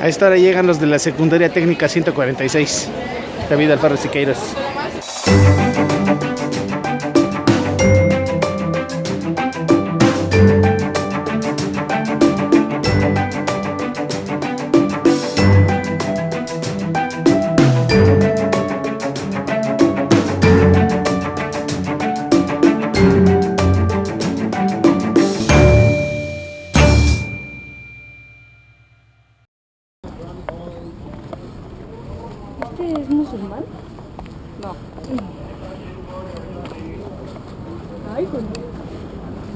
A esta hora llegan los de la secundaria técnica 146. David Alfaro Siqueiros. que es musulmán? No. Ay, pues.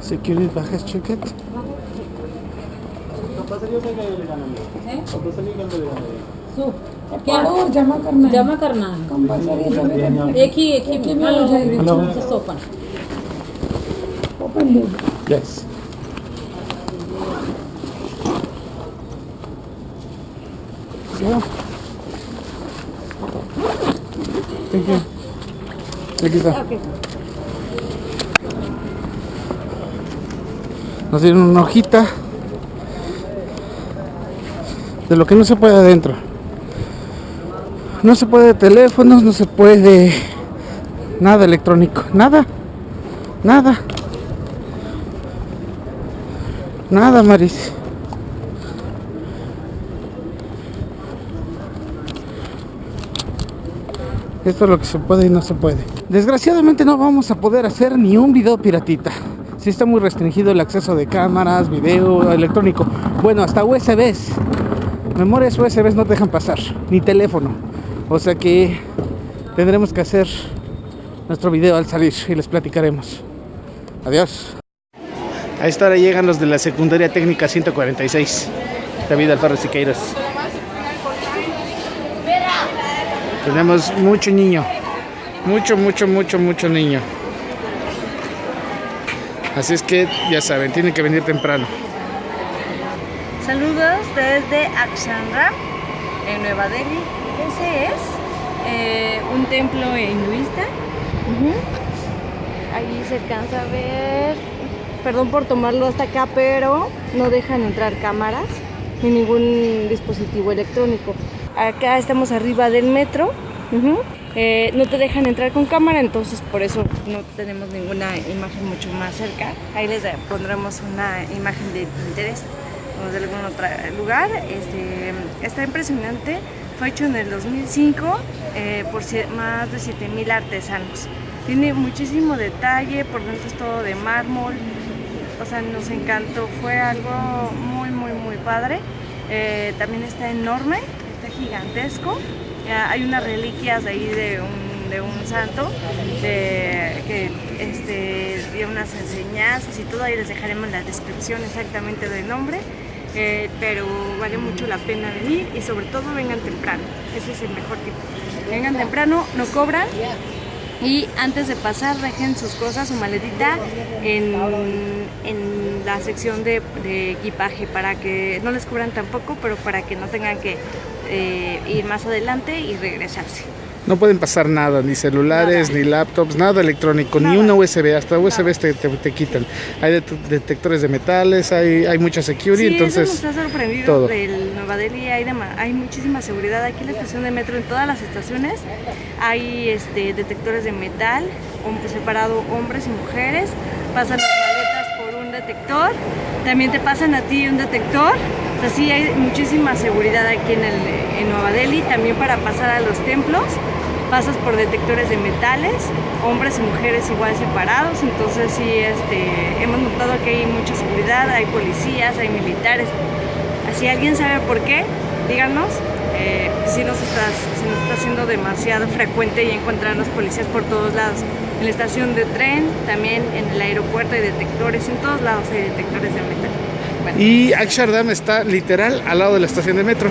¿Se quiere bajar el coño. Security bajas ticket. क्या और जमा करना जमा करना कंपलसरी एक ही एक ही में हो जाएगी open open yes Yeah. Thank you. Aquí está. okay Nos dieron una hojita de lo que no se puede adentro. No se puede teléfonos, no se puede nada electrónico, nada, nada, nada, Maris. Esto es lo que se puede y no se puede. Desgraciadamente no vamos a poder hacer ni un video piratita. Sí está muy restringido el acceso de cámaras, video electrónico. Bueno, hasta USBs. Memorias USBs no te dejan pasar, ni teléfono. O sea que tendremos que hacer nuestro video al salir y les platicaremos. Adiós. A esta hora llegan los de la secundaria técnica 146. David Alfaro Siqueiros. Tenemos mucho niño. Mucho, mucho, mucho, mucho niño. Así es que ya saben, tienen que venir temprano. Saludos desde Akshanra, en Nueva Delhi. Ese es eh, un templo hinduista. Allí se alcanza a ver. Perdón por tomarlo hasta acá, pero no dejan entrar cámaras ni ningún dispositivo electrónico. Acá estamos arriba del metro. Eh, no te dejan entrar con cámara, entonces por eso no tenemos ninguna imagen mucho más cerca. Ahí les pondremos una imagen de Pinterest o de algún otro lugar. Este, está impresionante. Fue hecho en el 2005 eh, por más de 7000 artesanos. Tiene muchísimo detalle, por dentro es todo de mármol. O sea, nos encantó, fue algo muy, muy, muy padre. Eh, también está enorme, gigantesco. Hay unas reliquias ahí de un, de un santo que este, dio unas enseñanzas y todo. Ahí les dejaremos la descripción exactamente del nombre. Eh, pero vale mucho la pena venir y sobre todo vengan temprano. Ese es el mejor tipo. Vengan temprano, no cobran y antes de pasar dejen sus cosas, su maletita en, en la sección de, de equipaje para que no les cubran tampoco, pero para que no tengan que eh, ir más adelante y regresarse. No pueden pasar nada, ni celulares, Nada. ni laptops, nada electrónico, ni una USB, hasta USB te, te- te quitan. Hay det- detectores de metales, hay, hay mucha security, Sí, entonces eso nos ha sorprendido todo. del Nueva Delhi, hay, hay muchísima seguridad aquí en la estación de metro, en todas las estaciones hay este, detectores de metal, separado hombres y mujeres, pasan las maletas por un detector, también te pasan a ti un detector, o sea, sí hay muchísima seguridad aquí en, el, en Nueva Delhi, también para pasar a los templos. Pasas por detectores de metales, hombres y mujeres igual separados, entonces sí, este, hemos notado que hay mucha seguridad, hay policías, hay militares. Si alguien sabe por qué, díganos. Eh, si, nos está, si nos está haciendo demasiado frecuente y encontrar los policías por todos lados. En la estación de tren, también en el aeropuerto hay detectores, en todos lados hay detectores de metal. Y Akshardam está literal al lado de la estación de metro.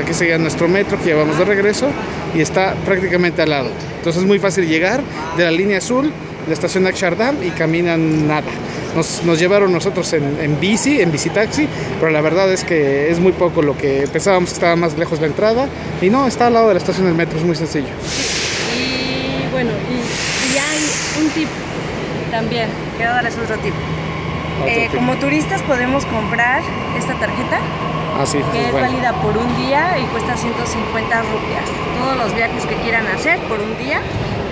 Aquí sería nuestro metro que llevamos de regreso y está prácticamente al lado. Entonces es muy fácil llegar de la línea azul, de la estación de Akshardam y caminan nada. Nos, nos llevaron nosotros en, en bici, en bicitaxi, pero la verdad es que es muy poco lo que pensábamos que estaba más lejos la entrada. Y no, está al lado de la estación del metro, es muy sencillo. Y bueno, y, y hay un tip también, quiero darles otro tip. Eh, como turistas podemos comprar esta tarjeta Ah, sí, que es bueno. válida por un día y cuesta 150 rupias. Todos los viajes que quieran hacer por un día,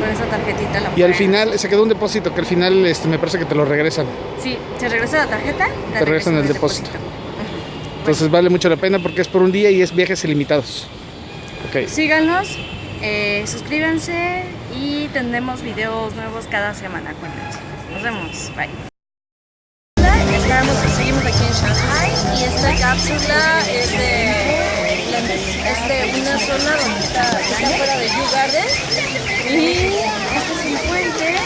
con esa tarjetita la Y al final se quedó un depósito que al final este, me parece que te lo regresan. Sí, se regresa la tarjeta. Te regresan el depósito. Entonces vale mucho la pena porque es por un día y es viajes ilimitados. Ok. Síganos, eh, suscríbanse y tendremos videos nuevos cada semana, acuérdense. Nos vemos, bye. Estamos, seguimos aquí en Shanghai. Y esta cápsula es de, es de una zona donde está, está fuera de Yu Garden y este es un puente.